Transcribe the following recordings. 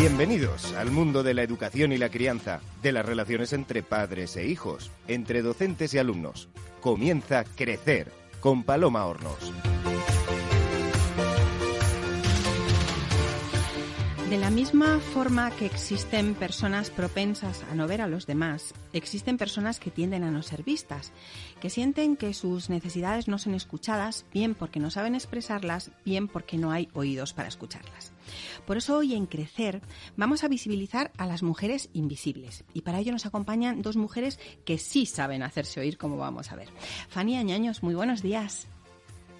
Bienvenidos al mundo de la educación y la crianza, de las relaciones entre padres e hijos, entre docentes y alumnos. Comienza Crecer con Paloma Hornos. De la misma forma que existen personas propensas a no ver a los demás, existen personas que tienden a no ser vistas, que sienten que sus necesidades no son escuchadas, bien porque no saben expresarlas, bien porque no hay oídos para escucharlas. Por eso hoy en Crecer vamos a visibilizar a las mujeres invisibles y para ello nos acompañan dos mujeres que sí saben hacerse oír, como vamos a ver. Fanny Añaños, muy buenos días.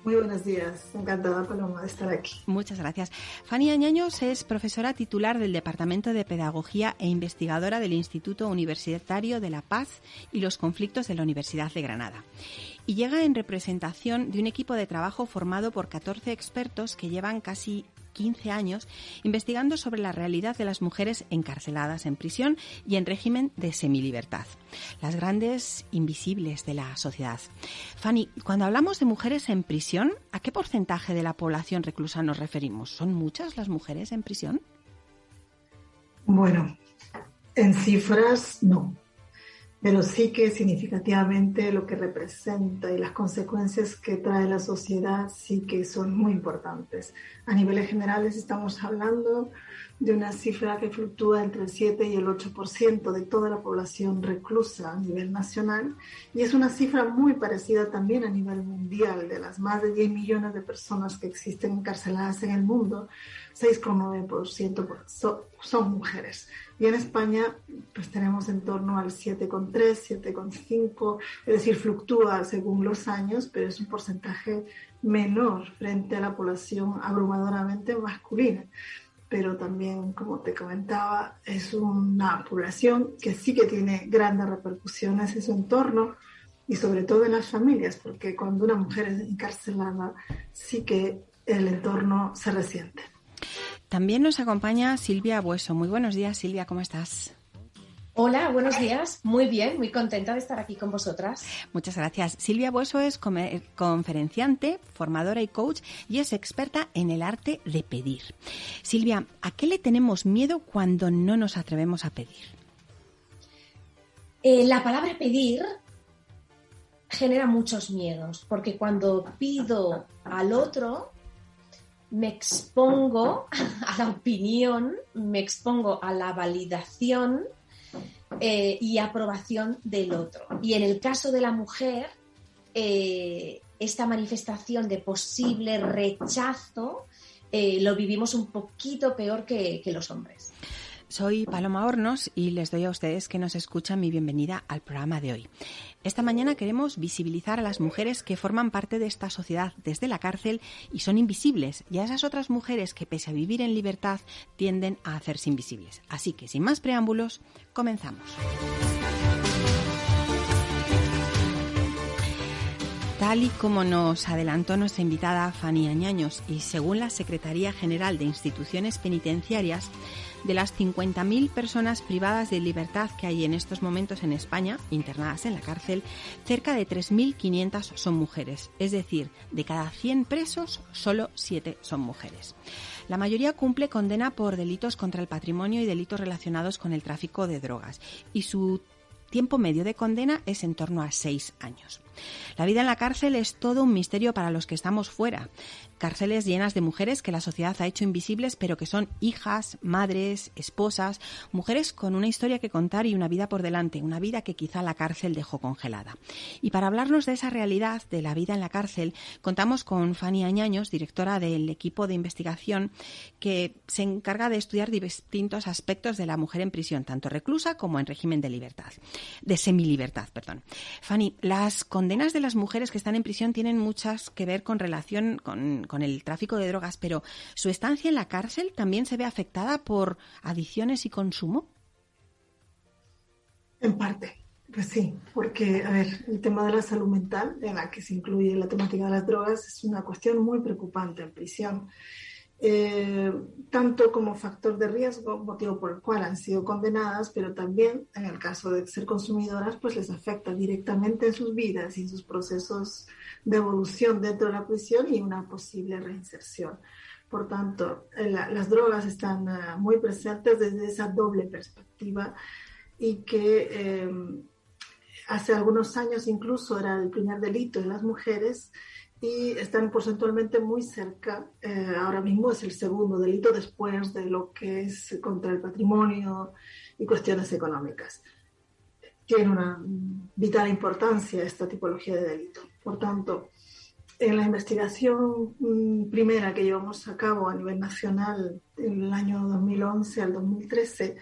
Muy buenos días, encantada Paloma de estar aquí. Muchas gracias. Fanny Añaños es profesora titular del Departamento de Pedagogía e investigadora del Instituto Universitario de la Paz y los Conflictos de la Universidad de Granada. Y llega en representación de un equipo de trabajo formado por 14 expertos que llevan casi 15 años investigando sobre la realidad de las mujeres encarceladas en prisión y en régimen de semilibertad, las grandes invisibles de la sociedad. Fanny, cuando hablamos de mujeres en prisión, ¿a qué porcentaje de la población reclusa nos referimos? ¿Son muchas las mujeres en prisión? Bueno, en cifras no pero sí que significativamente lo que representa y las consecuencias que trae la sociedad sí que son muy importantes. A niveles generales estamos hablando de una cifra que fluctúa entre el 7 y el 8% de toda la población reclusa a nivel nacional y es una cifra muy parecida también a nivel mundial de las más de 10 millones de personas que existen encarceladas en el mundo, 6,9% son mujeres. Y en España, pues tenemos en torno al 7,3, 7,5, es decir, fluctúa según los años, pero es un porcentaje menor frente a la población abrumadoramente masculina. Pero también, como te comentaba, es una población que sí que tiene grandes repercusiones en su entorno y sobre todo en las familias, porque cuando una mujer es encarcelada, sí que el entorno se resiente. También nos acompaña Silvia Bueso. Muy buenos días, Silvia, ¿cómo estás? Hola, buenos días. Muy bien, muy contenta de estar aquí con vosotras. Muchas gracias. Silvia Bueso es conferenciante, formadora y coach y es experta en el arte de pedir. Silvia, ¿a qué le tenemos miedo cuando no nos atrevemos a pedir? Eh, la palabra pedir genera muchos miedos, porque cuando pido al otro, me expongo a la opinión, me expongo a la validación eh, y aprobación del otro. Y en el caso de la mujer, eh, esta manifestación de posible rechazo eh, lo vivimos un poquito peor que los hombres. Soy Paloma Hornos y les doy a ustedes que nos escuchan mi bienvenida al programa de hoy. Esta mañana queremos visibilizar a las mujeres que forman parte de esta sociedad desde la cárcel y son invisibles, y a esas otras mujeres que pese a vivir en libertad tienden a hacerse invisibles. Así que sin más preámbulos, comenzamos. Tal y como nos adelantó nuestra invitada Fanny Añaños y según la Secretaría General de Instituciones Penitenciarias, de las 50.000 personas privadas de libertad que hay en estos momentos en España, internadas en la cárcel, cerca de 3.500 son mujeres. Es decir, de cada 100 presos, solo 7 son mujeres. La mayoría cumple condena por delitos contra el patrimonio y delitos relacionados con el tráfico de drogas. Y su tiempo medio de condena es en torno a seis años. La vida en la cárcel es todo un misterio para los que estamos fuera cárceles llenas de mujeres que la sociedad ha hecho invisibles, pero que son hijas, madres, esposas, mujeres con una historia que contar y una vida por delante, una vida que quizá la cárcel dejó congelada. Y para hablarnos de esa realidad de la vida en la cárcel, contamos con Fanny Añaños, directora del equipo de investigación que se encarga de estudiar distintos aspectos de la mujer en prisión, tanto reclusa como en régimen de libertad, de semilibertad, perdón. Fanny, las condenas de las mujeres que están en prisión tienen muchas que ver con relación con con el tráfico de drogas, pero ¿su estancia en la cárcel también se ve afectada por adicciones y consumo? En parte, pues sí, porque, a ver, el tema de la salud mental, en la que se incluye la temática de las drogas, es una cuestión muy preocupante en prisión. Eh, tanto como factor de riesgo, motivo por el cual han sido condenadas, pero también en el caso de ser consumidoras, pues les afecta directamente en sus vidas y en sus procesos de evolución dentro de la prisión y una posible reinserción. Por tanto, las drogas están muy presentes desde esa doble perspectiva y que hace algunos años incluso era el primer delito de las mujeres y están porcentualmente muy cerca. Eh, ahora mismo es el segundo delito después de lo que es contra el patrimonio y cuestiones económicas. Tiene una vital importancia esta tipología de delito. Por tanto, en la investigación mm, primera que llevamos a cabo a nivel nacional en el año 2011 al 2013,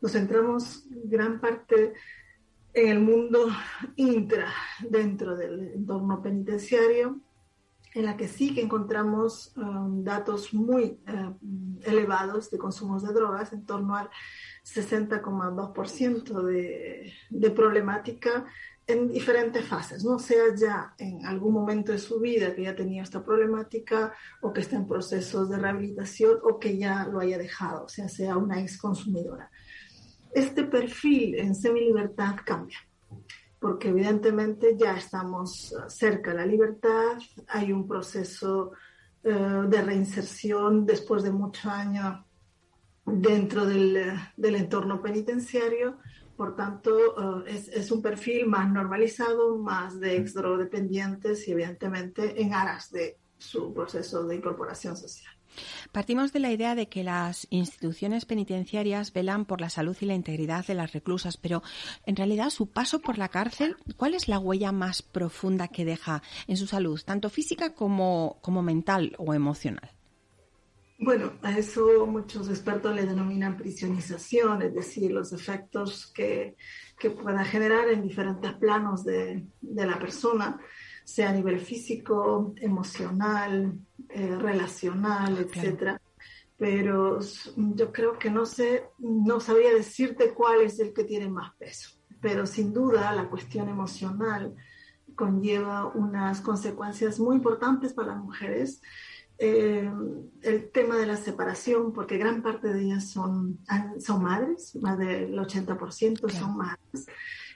nos centramos gran parte en el mundo intra dentro del entorno penitenciario, en la que sí que encontramos um, datos muy eh, elevados de consumos de drogas, en torno al 60,2% de, de problemática en diferentes fases, no sea ya en algún momento de su vida que ya tenía esta problemática o que está en procesos de rehabilitación o que ya lo haya dejado, o sea, sea una ex consumidora. Este perfil en semi-libertad cambia, porque evidentemente ya estamos cerca de la libertad, hay un proceso eh, de reinserción después de muchos años dentro del, entorno penitenciario, por tanto eh, es, es, un perfil más normalizado, más de ex drogodependientes y evidentemente en aras de su proceso de incorporación social. Partimos de la idea de que las instituciones penitenciarias velan por la salud y la integridad de las reclusas, pero en realidad su paso por la cárcel, ¿cuál es la huella más profunda que deja en su salud, tanto física como, como mental o emocional? Bueno, a eso muchos expertos le denominan prisionización, es decir, los efectos que, que pueda generar en diferentes planos de, de la persona sea a nivel físico, emocional, eh, relacional, etcétera. Pero yo creo que no sé, no sabría decirte cuál es el que tiene más peso. Pero sin duda la cuestión emocional conlleva unas consecuencias muy importantes para las mujeres. Eh, el tema de la separación, porque gran parte de ellas son, son madres, más del 80% son madres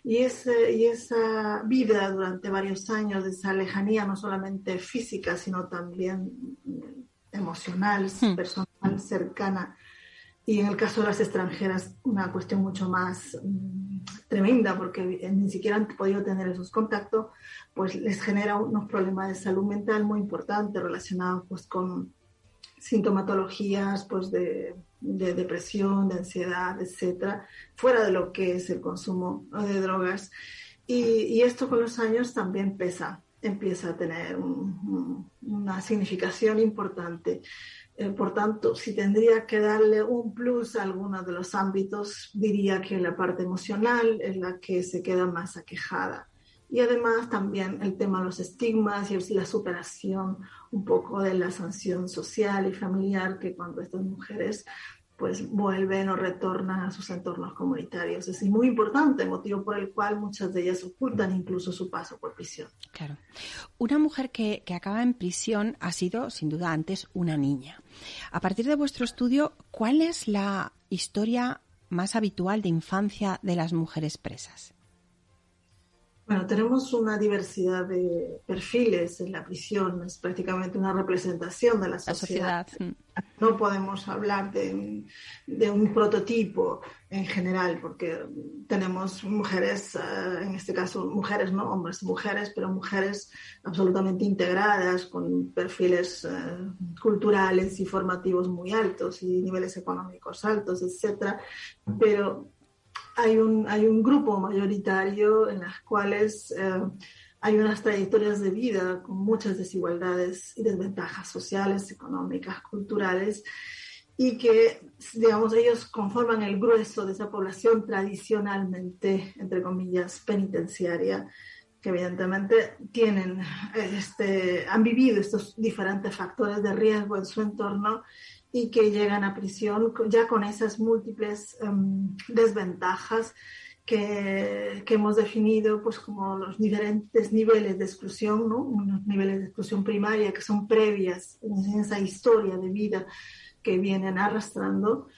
y, ese, y esa vida durante varios años, de esa lejanía no solamente física, sino también emocional, hmm. personal, cercana, y en el caso de las extranjeras, una cuestión mucho más mm, tremenda, porque ni siquiera han podido tener esos contactos, pues les genera unos problemas de salud mental muy importantes relacionados pues, con sintomatologías pues, de de depresión, de ansiedad, etcétera, fuera de lo que es el consumo de drogas. Y, esto con los años también pesa, empieza a tener una significación importante. Eh, por tanto, si tendría que darle un plus a alguno de los ámbitos, diría que la parte emocional es la que se queda más aquejada. Y además también el tema de los estigmas y la superación un poco de la sanción social y familiar que cuando estas mujeres pues vuelven o retornan a sus entornos comunitarios. Es muy importante, motivo por el cual muchas de ellas ocultan incluso su paso por prisión. Claro. Una mujer que, que acaba en prisión ha sido, sin duda, antes una niña. A partir de vuestro estudio, ¿cuál es la historia más habitual de infancia de las mujeres presas? Bueno, tenemos una diversidad de perfiles en la prisión, es prácticamente una representación de la sociedad. No podemos hablar de, un prototipo en general, porque tenemos mujeres, eh, en este caso mujeres, no hombres, mujeres, pero mujeres absolutamente integradas, con perfiles eh, culturales y formativos muy altos y niveles económicos altos, etcétera. Pero hay un, hay un grupo mayoritario en las cuales eh, hay unas trayectorias de vida con muchas desigualdades y desventajas sociales, económicas, culturales, y que, digamos, ellos conforman el grueso de esa población tradicionalmente, entre comillas, penitenciaria, que evidentemente tienen, este, han vivido estos diferentes factores de riesgo en su entorno y que llegan a prisión ya con esas múltiples em, desventajas que, que, hemos definido pues como los diferentes niveles de exclusión, ¿no? unos niveles de exclusión primaria que son previas en esa historia de vida que vienen arrastrando.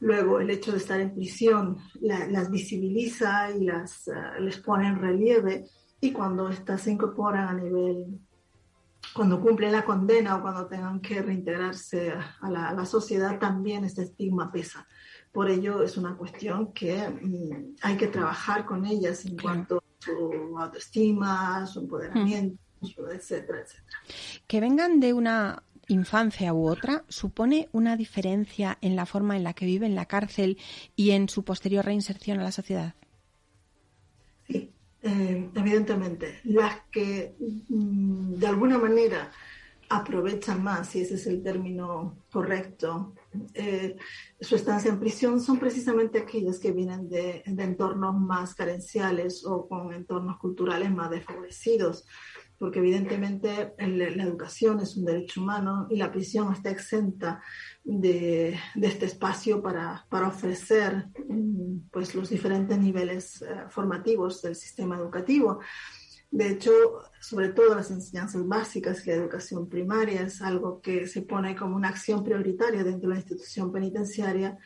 Luego el hecho de estar en prisión las visibiliza y las, uh, les pone en relieve y cuando estas se incorporan a nivel cuando cumplen la condena o cuando tengan que reintegrarse a la, sociedad, también este estigma pesa. Por ello es una cuestión que mm, hay que trabajar con ellas en cuanto a su autoestima, su empoderamiento, etcétera, etcétera. Que vengan de una infancia u otra supone una diferencia en la forma en la que vive en la cárcel y en su posterior reinserción a la sociedad. Eh, evidentemente. Las que mm, de alguna manera aprovechan más, si ese es el término correcto, eh, su estancia en prisión son precisamente aquellas que vienen de, de entornos más carenciales o con entornos culturales más desfavorecidos porque evidentemente la educación es un derecho humano y la prisión está exenta de, este espacio para, ofrecer mm, pues, los diferentes niveles eh, formativos del sistema educativo. De hecho, sobre todo las enseñanzas básicas y la educación primaria es algo que se pone como una acción prioritaria dentro de la institución penitenciaria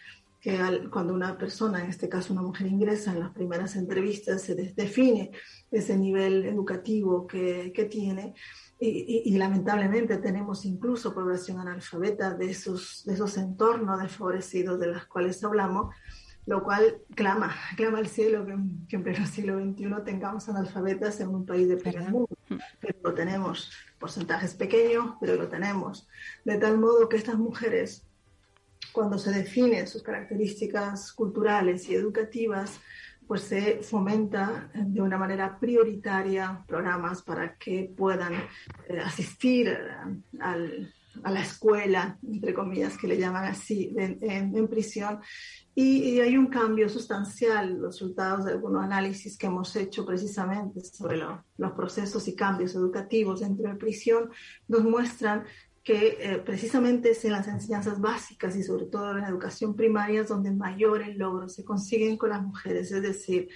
que cuando una persona, en este caso una mujer, ingresa en las primeras entrevistas, se define ese nivel educativo que, que tiene. Y, y, lamentablemente tenemos incluso población analfabeta de esos, de esos entornos desfavorecidos de los cuales hablamos, lo cual clama, clama al cielo que, que en pleno siglo XXI tengamos analfabetas en un país de primer mundo. Pero lo tenemos, porcentajes pequeños, pero lo tenemos. De tal modo que estas mujeres cuando se definen sus características culturales y educativas, pues se fomenta de una manera prioritaria programas para que puedan eh, asistir eh, a la escuela, entre comillas, que le llaman así, en, prisión. Y, hay un cambio sustancial, los resultados de algunos análisis que hemos hecho precisamente sobre los procesos y cambios educativos dentro de prisión, nos muestran que eh, precisamente es en las enseñanzas básicas y sobre todo en la educación primaria donde mayores logros se consiguen con las mujeres. Es decir,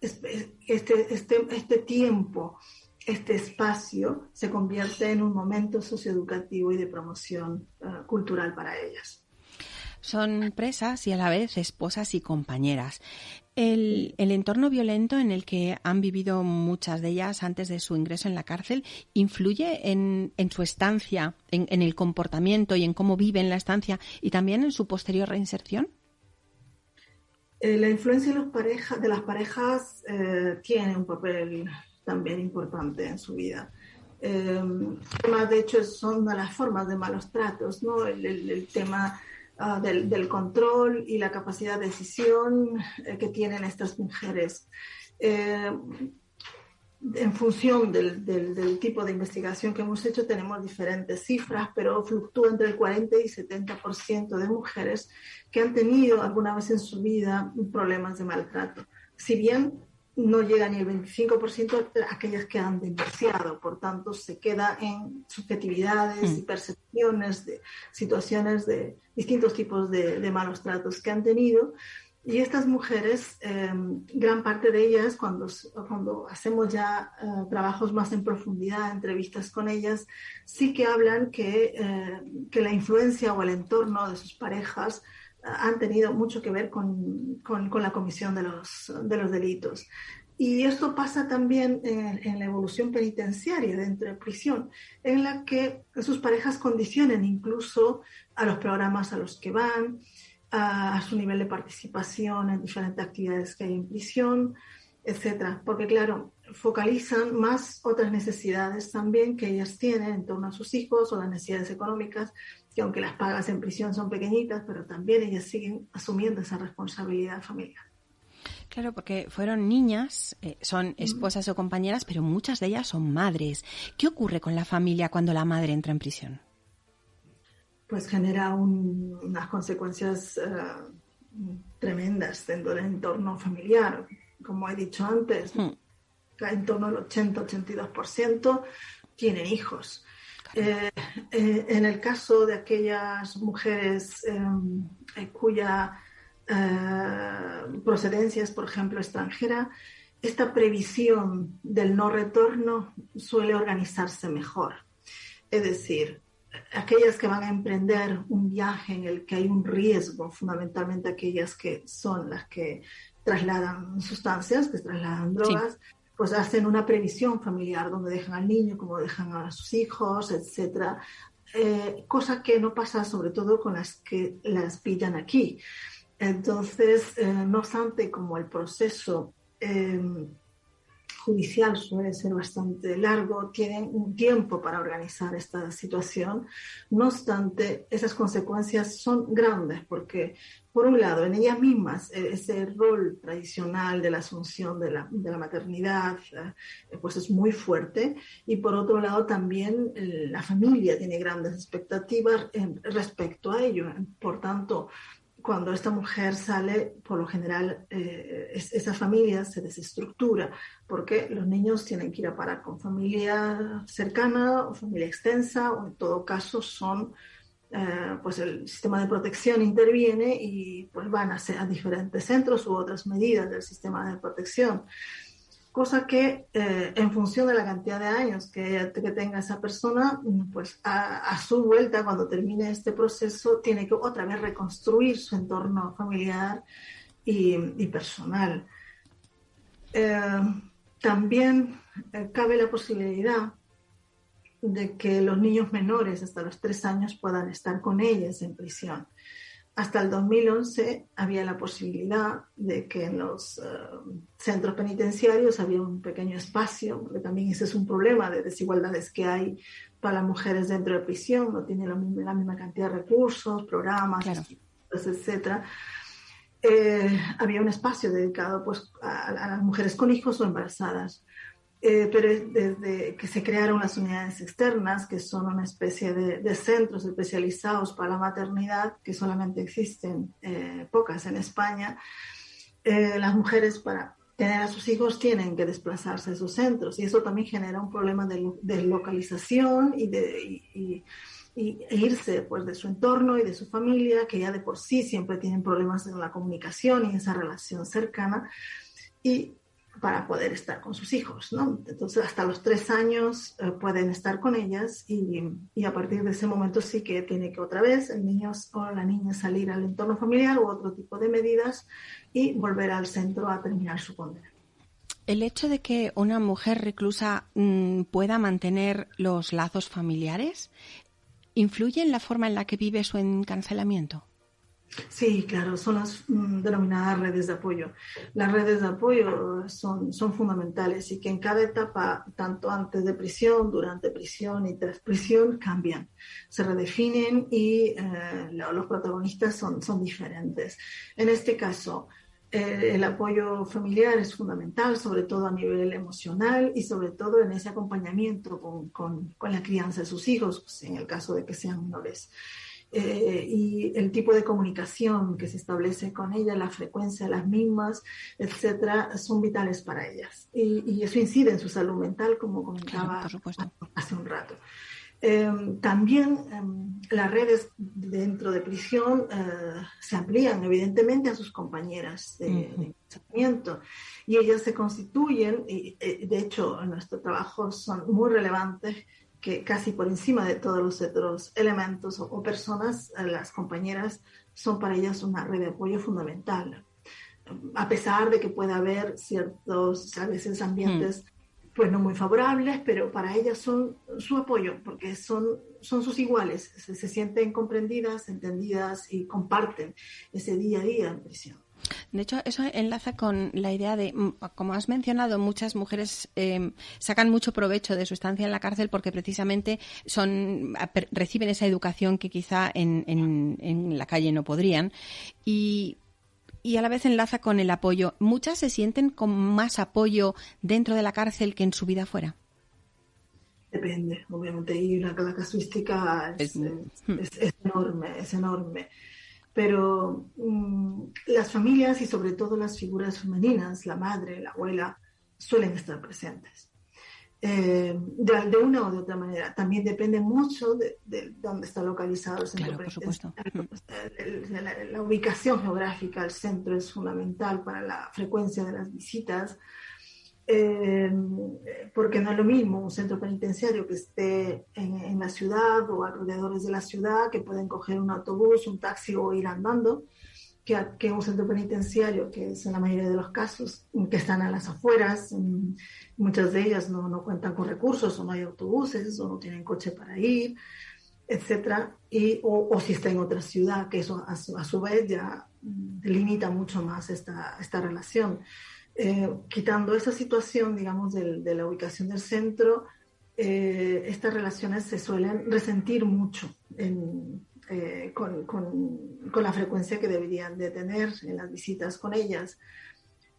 este, este, este tiempo, este espacio se convierte en un momento socioeducativo y de promoción eh, cultural para ellas. Son presas y a la vez esposas y compañeras. El, entorno violento en el que han vivido muchas de ellas antes de su ingreso en la cárcel influye en, su estancia, en, el comportamiento y en cómo viven la estancia y también en su posterior reinserción? Eh, la influencia de, los de las parejas eh, tiene un papel también importante en su vida. Eh, de hecho, son de las formas de malos tratos, ¿no? el tema Ah, del, control y la capacidad de decisión eh, que tienen estas mujeres. Eh, en función del, tipo de investigación que hemos hecho, tenemos diferentes cifras, pero fluctúa entre el 40 y 70% de mujeres que han tenido alguna vez en su vida problemas de maltrato. Si bien no llega ni el 25% de aquellas que han denunciado, por tanto se queda en subjetividades y mm. percepciones de situaciones de distintos tipos de, malos tratos que han tenido. Y estas mujeres, em, gran parte de ellas, cuando, cuando hacemos ya eh, trabajos más en profundidad, entrevistas con ellas, sí que hablan que, eh, que la influencia o el entorno de sus parejas han tenido mucho que ver con, con, la comisión de los, de los delitos. Y esto pasa también en, la evolución penitenciaria dentro de prisión, en la que sus parejas condicionen incluso a los programas a los que van, a, su nivel de participación en diferentes actividades que hay en prisión, etcétera. Porque, claro, focalizan más otras necesidades también que ellas tienen en torno a sus hijos o las necesidades económicas que aunque las pagas en prisión son pequeñitas, pero también ellas siguen asumiendo esa responsabilidad familiar. Claro, porque fueron niñas, eh, son esposas o compañeras, pero muchas de ellas son madres. ¿Qué ocurre con la familia cuando la madre entra en prisión? Pues genera unas consecuencias eh, tremendas dentro del entorno familiar. Como he dicho antes, hmm. en torno al 80-82% tienen hijos. Eh, eh, en el caso de aquellas mujeres eh, cuya procedencia es, por ejemplo, extranjera, esta previsión del no retorno suele organizarse mejor. Es decir, aquellas que van a emprender un viaje en el que hay un riesgo, fundamentalmente aquellas que son las que trasladan sustancias, que trasladan drogas, pues hacen una previsión familiar donde dejan al niño, como dejan a sus hijos, etcétera. Eh, cosa que no pasa sobre todo con las que las pillan aquí. Entonces, eh, no obstante, como el proceso eh, judicial suele ser bastante largo, tienen un tiempo para organizar esta situación. No obstante, esas consecuencias son grandes porque, por un lado, en ellas mismas, eh, ese rol tradicional de la asunción de la, de la maternidad, eh, pues es muy fuerte. Y por otro lado, también eh, la familia tiene grandes expectativas respecto a ello. Por tanto, cuando esta mujer sale, por lo general, eh, esa familia se desestructura porque los niños tienen que ir a parar con familia cercana o familia extensa o en todo caso son, eh, pues el sistema de protección interviene y pues van a, a diferentes centros u otras medidas del sistema de protección cosa que eh, en función de la cantidad de años que, tenga esa persona, pues a, su vuelta, cuando termine este proceso, tiene que otra vez reconstruir su entorno familiar y, personal. Eh, también eh, cabe la posibilidad de que los niños menores hasta los tres años puedan estar con ellas en prisión. Hasta el 2011 había la posibilidad de que en los eh, centros penitenciarios había un pequeño espacio, porque también ese es un problema de desigualdades que hay para las mujeres dentro de prisión, no tienen la misma, la misma cantidad de recursos, programas, etcétera. Eh, había un espacio dedicado pues, a, a, las mujeres con hijos o embarazadas. Eh, pero desde que se crearon las unidades externas, que son una especie de, centros especializados para la maternidad, que solamente existen eh, pocas en España, eh, las mujeres para tener a sus hijos tienen que desplazarse a esos centros y eso también genera un problema de, de localización y de... y, e irse pues de su entorno y de su familia, que ya de por sí siempre tienen problemas en la comunicación y esa relación cercana. Y para poder estar con sus hijos, ¿no? Entonces, hasta los tres años eh, pueden estar con ellas y, a partir de ese momento sí que tiene que otra vez el niño o la niña salir al entorno familiar u otro tipo de medidas y volver al centro a terminar su condena. El hecho de que una mujer reclusa mmm, pueda mantener los lazos familiares influye en la forma en la que vive su encarcelamiento. Sí, claro, son las mm, denominadas redes de apoyo. Las redes de apoyo son, son fundamentales y que en cada etapa, tanto antes de prisión, durante prisión y tras prisión, cambian, se redefinen y eh, los protagonistas son, son diferentes. En este caso, eh, el apoyo familiar es fundamental, sobre todo a nivel emocional y sobre todo en ese acompañamiento con, con, con la crianza de sus hijos, pues, en el caso de que sean menores. Eh, y el tipo de comunicación que se establece con ella, la frecuencia de las mismas, etcétera, son vitales para ellas. Y, eso incide en su salud mental, como comentaba hace un rato. Em, también em, las redes dentro de prisión eh, se amplían evidentemente a sus compañeras de, pensamiento y ellas se constituyen, y eh, de hecho en nuestro trabajo son muy relevantes que casi por encima de todos los otros elementos o, personas, eh, las compañeras son para ellas una red de apoyo fundamental. A pesar de que pueda haber ciertos, a veces, ambientes hmm. pues no muy favorables, pero para ellas son su apoyo, porque son, son sus iguales, se, se sienten comprendidas, entendidas y comparten ese día a día en prisión. De hecho, eso enlaza con la idea de, mm, como has mencionado, muchas mujeres em, sacan mucho provecho de su estancia en la cárcel porque precisamente son reciben esa educación que quizá en, en, la calle no podrían. Y y a la vez enlaza con el apoyo. ¿Muchas se sienten con más apoyo dentro de la cárcel que en su vida fuera? Depende, obviamente, y la, casuística es, es, enorme, es enorme pero mm, las familias y sobre todo las figuras femeninas, la madre, la abuela, suelen estar presentes. Eh, de, una o de otra manera. También depende mucho de, dónde está localizado el centro. Claro, por supuesto. La, la, ubicación geográfica, el centro es fundamental para la frecuencia de las visitas. Eh, porque no es lo mismo un centro penitenciario que esté en, la ciudad o alrededores de la ciudad, que pueden coger un autobús, un taxi o ir andando, que, un centro penitenciario, que es en la mayoría de los casos, que están a las afueras, muchas de ellas no, no cuentan con recursos o no hay autobuses o no tienen coche para ir, etcétera, y, o, si está en otra ciudad, que eso a su, vez ya delimita mucho más esta, esta relación. Eh, quitando esa situación, digamos, de, la ubicación del centro, eh, estas relaciones se suelen resentir mucho en, eh, con, con, con, la frecuencia que deberían de tener en las visitas con ellas.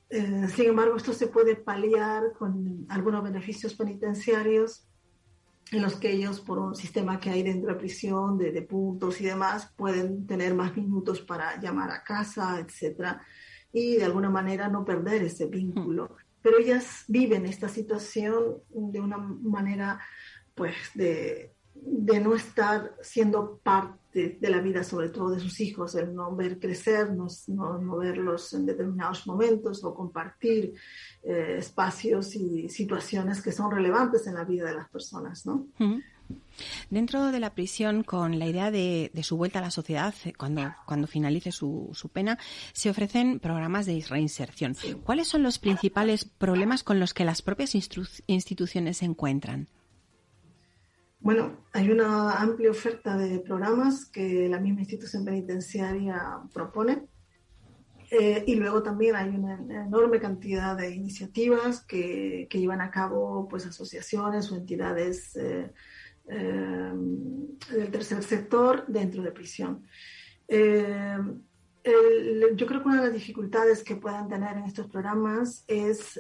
Eh, sin embargo, esto se puede paliar con algunos beneficios penitenciarios en los que ellos, por un sistema que hay dentro de prisión, de, de puntos y demás, pueden tener más minutos para llamar a casa, etcétera, y de alguna manera no perder ese vínculo. Pero ellas viven esta situación de una manera, pues, de, de no estar siendo parte de la vida, sobre todo de sus hijos, el no ver crecer, no, no, verlos en determinados momentos o compartir eh, espacios y situaciones que son relevantes en la vida de las personas, ¿no? Dentro de la prisión, con la idea de, su vuelta a la sociedad, eh, cuando, cuando finalice su, su pena, se ofrecen programas de reinserción. ¿Cuáles son los principales problemas con los que las propias instituciones se encuentran? Bueno, hay una amplia oferta de programas que la misma institución penitenciaria propone. Eh, y luego también hay una enorme cantidad de iniciativas que, llevan a cabo pues, asociaciones o entidades eh, eh, del tercer sector dentro de prisión. yo creo que una de las dificultades que puedan tener en estos programas es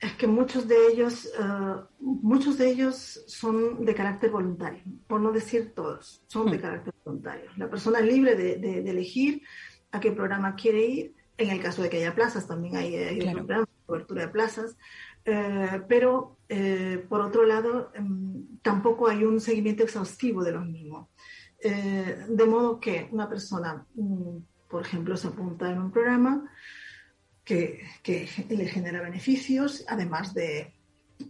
es que muchos de ellos, eh, muchos de ellos son de carácter voluntario, por no decir todos, son de hmm. carácter voluntario. La persona es libre de, elegir a qué programa quiere ir, en el caso de que haya plazas, también hay, hay cobertura de plazas, eh, pero eh, por otro lado, em, tampoco hay un seguimiento exhaustivo de los mismos. de modo que una persona, mm, por ejemplo, se apunta en un programa, que, le genera beneficios, además de,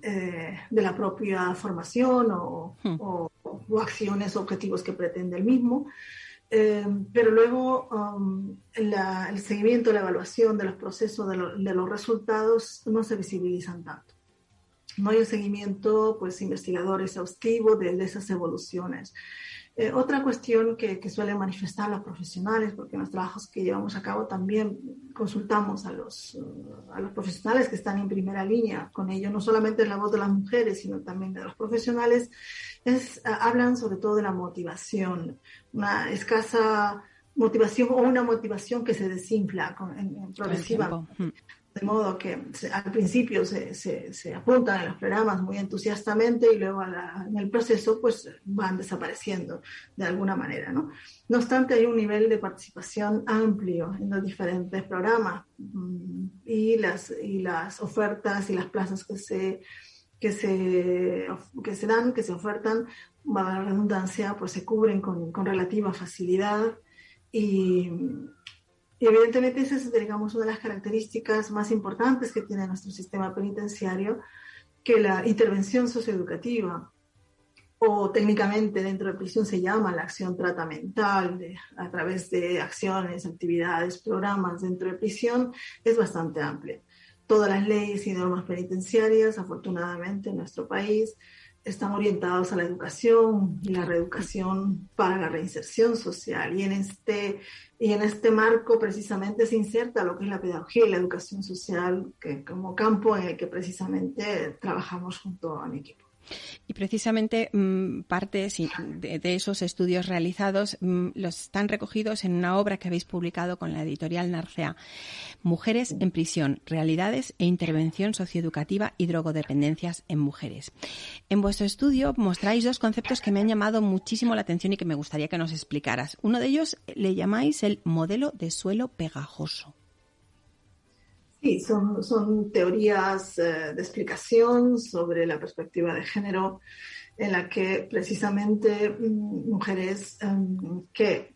eh, de la propia formación hmm. o, o, acciones, objetivos que pretende el mismo. Eh, pero luego um, el seguimiento, la evaluación de los procesos, de, de, los resultados no se visibilizan tanto. No hay un seguimiento pues, investigador exhaustivo de, de esas evoluciones. Eh, otra cuestión que, que, suelen manifestar los profesionales, porque en los trabajos que llevamos a cabo también consultamos a los, eh, a los profesionales que están en primera línea con ello, no solamente es la voz de las mujeres, sino también de los profesionales, es, eh, hablan sobre todo de la motivación, una escasa motivación o una motivación que se desinfla con, en, progresiva de modo que al principio se, se, apuntan a los programas muy entusiastamente y luego en el proceso pues van desapareciendo de alguna manera. ¿no? no obstante, hay un nivel de participación amplio en los diferentes programas mm, y las, y las ofertas y las plazas que se, que se, que se dan, que se ofertan, va a la redundancia, pues se cubren con, con relativa facilidad y y evidentemente esa es, digamos, una de las características más importantes que tiene nuestro sistema penitenciario, que la intervención socioeducativa, o técnicamente dentro de prisión se llama la acción tratamental, a través de acciones, actividades, programas dentro de prisión, es bastante amplia. Todas las leyes y normas penitenciarias, afortunadamente, en nuestro país, están orientados a la educación y la reeducación para la reinserción social. Y en este, y en este marco precisamente se inserta lo que es la pedagogía y la educación social que, como campo en el que precisamente trabajamos junto a mi equipo. Y precisamente mm, parte de, esos estudios realizados mm, los están recogidos en una obra que habéis publicado con la editorial Narcea. Mujeres en prisión, realidades e intervención socioeducativa y drogodependencias en mujeres. En vuestro estudio mostráis dos conceptos que me han llamado muchísimo la atención y que me gustaría que nos explicaras. Uno de ellos le llamáis el modelo de suelo pegajoso. Sí, son, son teorías eh, de explicación sobre la perspectiva de género en la que precisamente mm, mujeres em, que,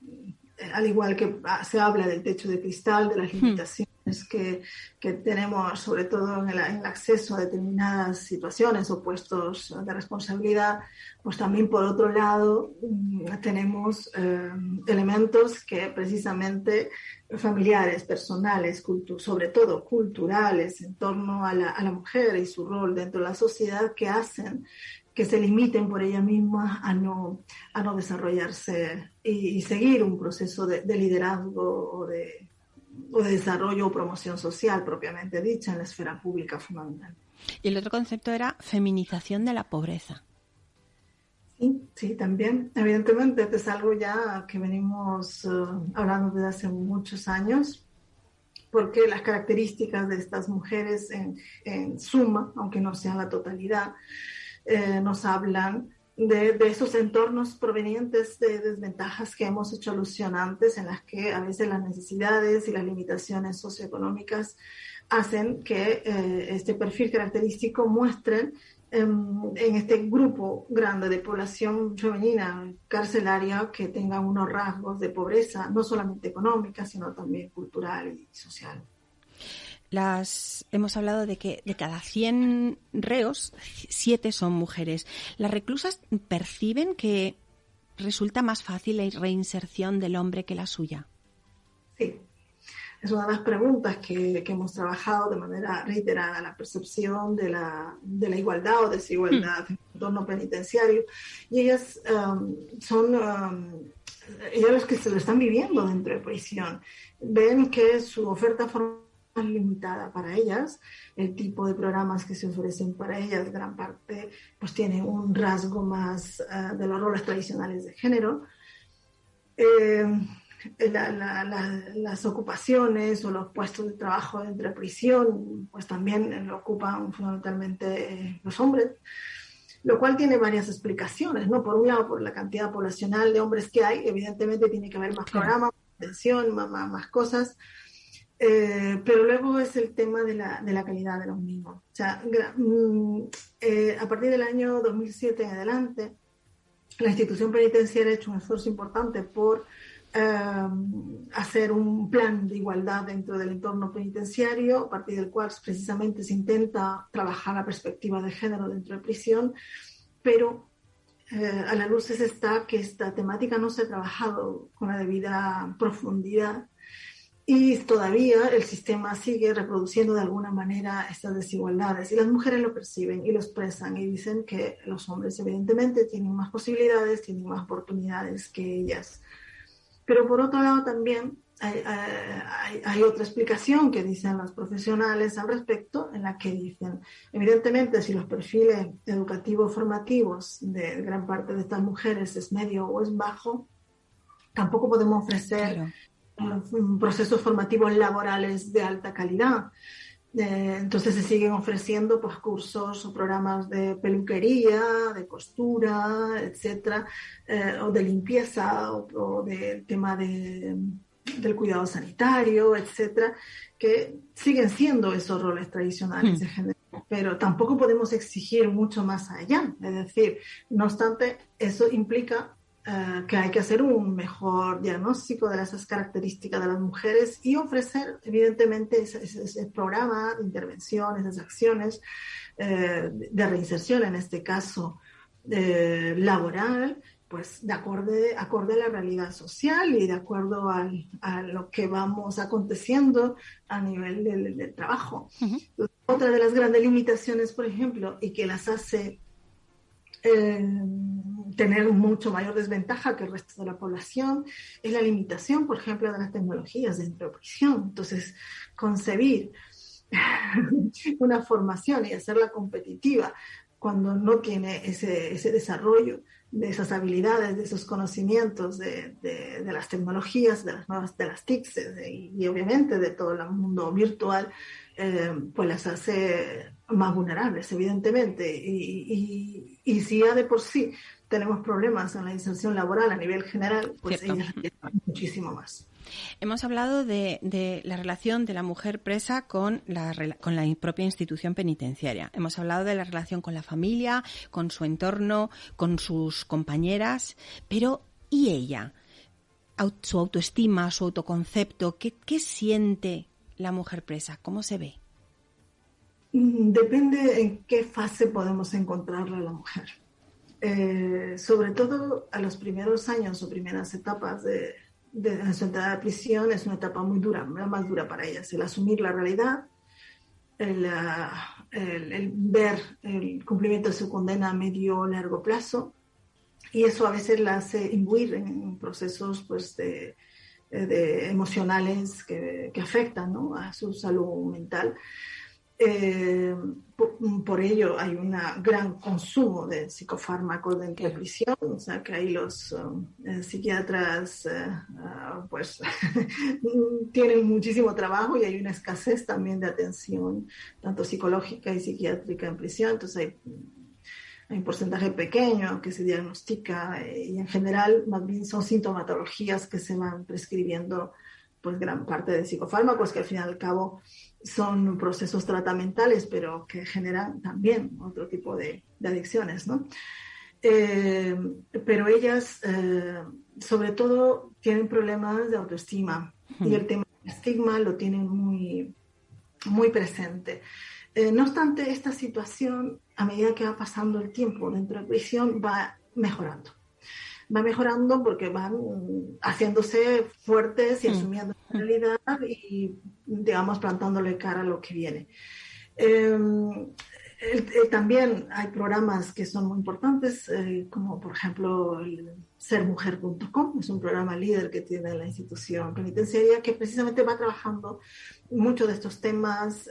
al igual que se habla del techo de cristal, de las hmm. limitaciones que, que tenemos, sobre todo en el, acceso a determinadas situaciones o puestos de responsabilidad, pues también por otro lado mm, tenemos eh, elementos que precisamente familiares, personales, sobre todo culturales, en torno a la, mujer y su rol dentro de la sociedad que hacen que se limiten por ella misma a no, a no desarrollarse y, seguir un proceso de, liderazgo o de, o de desarrollo o promoción social propiamente dicha en la esfera pública fundamental. Y el otro concepto era feminización de la pobreza. Sí, también. Evidentemente, es algo ya que venimos eh, hablando desde hace muchos años, porque las características de estas mujeres en, suma, aunque no sean la totalidad, eh, nos hablan de, esos entornos provenientes de desventajas que hemos hecho alusión antes, en las que a veces las necesidades y las limitaciones socioeconómicas hacen que eh, este perfil característico muestren em, en este grupo grande de población femenina carcelaria que tengan unos rasgos de pobreza, no solamente económica, sino también cultural y social las hemos hablado de que de cada 100 reos, 7 son mujeres. ¿Las reclusas perciben que resulta más fácil la reinserción del hombre que la suya? Sí. Es una de las preguntas que, hemos trabajado de manera reiterada, la percepción de la, de la igualdad o desigualdad hmm. en el entorno penitenciario. Y ellas um, son, um, ellas las que se lo están viviendo dentro de prisión. Ven que su oferta formal más limitada para ellas, el tipo de programas que se ofrecen para ellas, gran parte, pues tiene un rasgo más uh, de los roles tradicionales de género. Eh, las ocupaciones o los puestos de trabajo dentro de prisión, pues también lo ocupan fundamentalmente eh, los hombres, lo cual tiene varias explicaciones, ¿no? Por un lado, por la cantidad poblacional de hombres que hay, evidentemente tiene que haber más programas, más atención, más, más cosas, eh, pero luego es el tema de la, de la, calidad de los mismos. O sea, mm, eh, a partir del año 2007 en adelante, la institución penitenciaria ha hecho un esfuerzo importante por eh, hacer un plan de igualdad dentro del entorno penitenciario, a partir del cual precisamente se intenta trabajar la perspectiva de género dentro de prisión, pero a la luz está que esta temática no se ha trabajado con la debida profundidad y todavía el sistema sigue reproduciendo de alguna manera estas desigualdades y las mujeres lo perciben y lo expresan y dicen que los hombres evidentemente tienen más posibilidades, tienen más oportunidades que ellas. Pero por otro lado también hay, hay, otra explicación que dicen los profesionales al respecto, en la que dicen, evidentemente, si los perfiles educativos formativos de gran parte de estas mujeres es medio o es bajo, tampoco podemos ofrecer procesos formativos laborales de alta calidad. Eh, entonces se siguen ofreciendo pues, cursos o programas de peluquería, de costura, etcétera, eh, o de limpieza, o, del tema de, del cuidado sanitario, etcétera, que siguen siendo esos roles tradicionales de hmm. género pero tampoco podemos exigir mucho más allá. Es decir, no obstante, eso implica eh, que hay que hacer un mejor diagnóstico de esas características de las mujeres y ofrecer, evidentemente, ese, programa de intervención, esas acciones eh, de reinserción, en este caso eh, laboral, pues de acorde, acorde a la realidad social y de acuerdo a lo que vamos aconteciendo a nivel del, trabajo. Otra de las grandes limitaciones, por ejemplo, y que las hace tener mucho mayor desventaja que el resto de la población es la limitación, por ejemplo, de las tecnologías dentro de prisión. Entonces, concebir una formación y hacerla competitiva cuando no tiene ese, ese desarrollo de esas habilidades, de esos conocimientos de, de, las tecnologías, de las nuevas, de las TICs y, obviamente de todo el mundo virtual, eh, pues las hace más vulnerables, evidentemente. Y, y, si ya de por sí tenemos problemas en la inserción laboral a nivel general, pues ellas muchísimo más. Hemos hablado de, la relación de la mujer presa con la, con la propia institución penitenciaria. Hemos hablado de la relación con la familia, con su entorno, con sus compañeras. Pero, ¿y ella? Su autoestima, su autoconcepto, ¿qué, qué siente la mujer presa? ¿Cómo se ve? Mm, depende en qué fase podemos encontrarla la mujer. Eh, sobre todo a los primeros años o primeras etapas de, su entrada a prisión es una etapa muy dura, la más dura para ellas, el asumir la realidad, el, ah, ver el cumplimiento de su condena a medio o largo plazo, y eso a veces la hace imbuir en procesos pues, de, emocionales que, que afectan a su salud mental. Eh, por, ello hay un gran consumo de psicofármacos dentro de prisión, o sea que ahí los eh, psiquiatras eh, ah, pues tienen muchísimo trabajo y hay una escasez también de atención, tanto psicológica y psiquiátrica en prisión, entonces hay, hay un porcentaje pequeño que se diagnostica y en general más bien son sintomatologías que se van prescribiendo pues gran parte de psicofármacos que al fin y al cabo son procesos tratamentales, pero que generan también otro tipo de, adicciones, ¿no? Eh, pero ellas, eh, sobre todo, tienen problemas de autoestima y el tema del estigma lo tienen muy, muy presente. Eh, no obstante, esta situación, a medida que va pasando el tiempo dentro de prisión, va mejorando va mejorando porque van haciéndose fuertes y mm. asumiendo la realidad y, digamos, plantándole cara a lo que viene. Em, también hay programas que son muy importantes, eh, como por ejemplo el sermujer.com, es un programa líder que tiene la institución penitenciaria que precisamente va trabajando mucho de estos temas.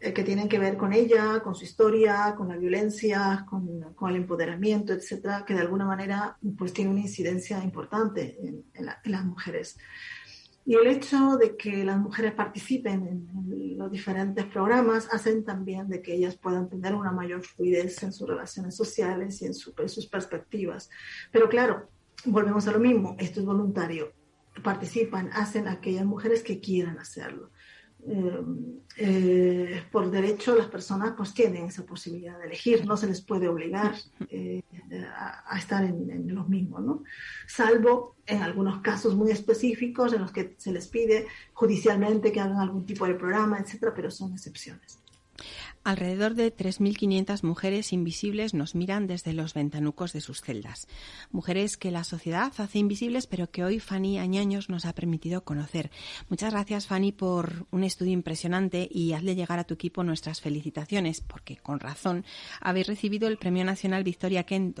Eh, que tienen que ver con ella, con su historia, con la violencia, con, con el empoderamiento, etcétera, que de alguna manera pues tiene una incidencia importante en, las mujeres. Y el hecho de que las mujeres participen en, los diferentes programas hacen también de que ellas puedan tener una mayor fluidez en sus relaciones sociales y en, en sus perspectivas. Pero claro, volvemos a lo mismo, esto es voluntario. Participan, hacen aquellas mujeres que quieran hacerlo. Eh, eh, por derecho las personas pues tienen esa posibilidad de elegir, no se les puede obligar eh, a, estar en, los mismos, ¿no? Salvo en algunos casos muy específicos en los que se les pide judicialmente que hagan algún tipo de programa, etcétera, pero son excepciones. Alrededor de 3.500 mujeres invisibles nos miran desde los ventanucos de sus celdas. Mujeres que la sociedad hace invisibles, pero que hoy Fanny Añaños nos ha permitido conocer. Muchas gracias, Fanny, por un estudio impresionante y hazle llegar a tu equipo nuestras felicitaciones, porque con razón habéis recibido el Premio Nacional Victoria Ken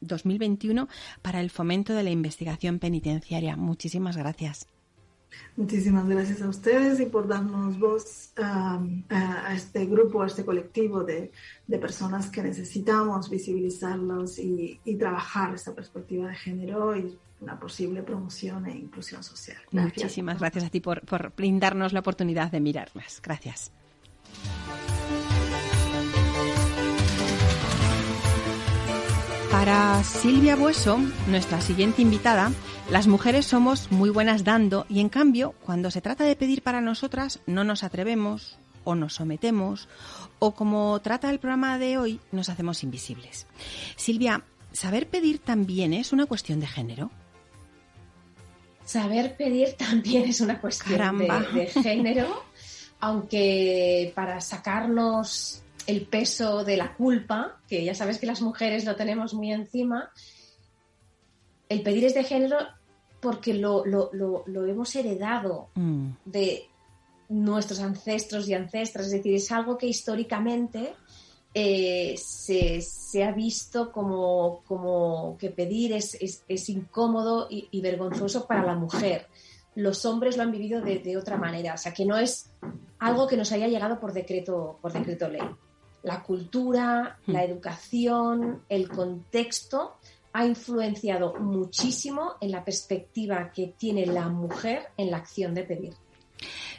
2021 para el fomento de la investigación penitenciaria. Muchísimas gracias. Muchísimas gracias a ustedes y por darnos voz a este grupo, a este colectivo de, personas que necesitamos visibilizarlos y, trabajar esta perspectiva de género y una posible promoción e inclusión social. Muchísimas gracias a ti por, por brindarnos la oportunidad de mirarlas. Gracias. Para Silvia Bueso, nuestra siguiente invitada, las mujeres somos muy buenas dando y en cambio, cuando se trata de pedir para nosotras, no nos atrevemos o nos sometemos o como trata el programa de hoy, nos hacemos invisibles. Silvia, ¿saber pedir también es una cuestión de género? Saber pedir también es una cuestión de, de género, aunque para sacarnos el peso de la culpa, que ya sabes que las mujeres lo tenemos muy encima, el pedir es de género porque lo, hemos heredado mm. de nuestros ancestros y ancestras, es decir, es algo que históricamente eh, se, ha visto como, como que pedir es, incómodo y, vergonzoso para la mujer. Los hombres lo han vivido de, de, otra manera, o sea que no es algo que nos haya llegado por decreto, por decreto ley la cultura, la hmm. educación, el contexto ha influenciado muchísimo en la perspectiva que tiene la mujer en la acción de pedir.